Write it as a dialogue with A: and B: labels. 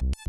A: You.